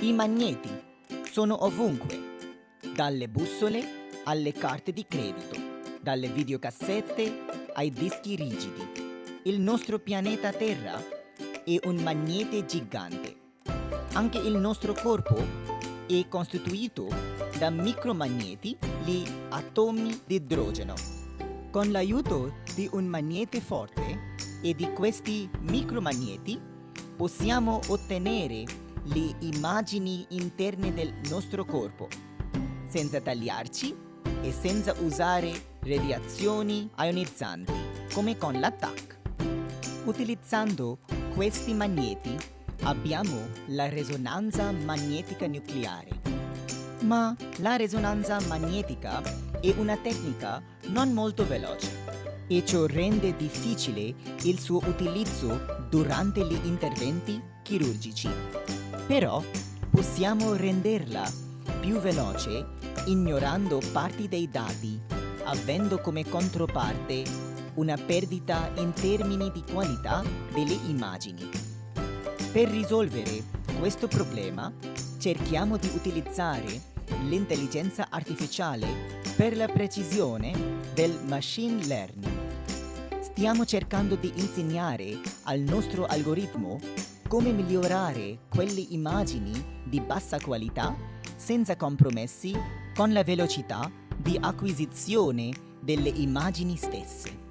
I magneti sono ovunque, dalle bussole alle carte di credito, dalle videocassette ai dischi rigidi. Il nostro pianeta Terra è un magnete gigante. Anche il nostro corpo è costituito da micromagneti, gli atomi di idrogeno. Con l'aiuto di un magnete forte e di questi micromagneti possiamo ottenere le immagini interne del nostro corpo senza tagliarci e senza usare radiazioni ionizzanti come con l'attack. Utilizzando questi magneti abbiamo la risonanza magnetica nucleare. Ma la risonanza magnetica è una tecnica non molto veloce e ciò rende difficile il suo utilizzo durante gli interventi chirurgici. Però possiamo renderla più veloce ignorando parti dei dati, avendo come controparte una perdita in termini di qualità delle immagini. Per risolvere questo problema cerchiamo di utilizzare l'intelligenza artificiale per la precisione del machine learning. Stiamo cercando di insegnare al nostro algoritmo come migliorare quelle immagini di bassa qualità senza compromessi con la velocità di acquisizione delle immagini stesse.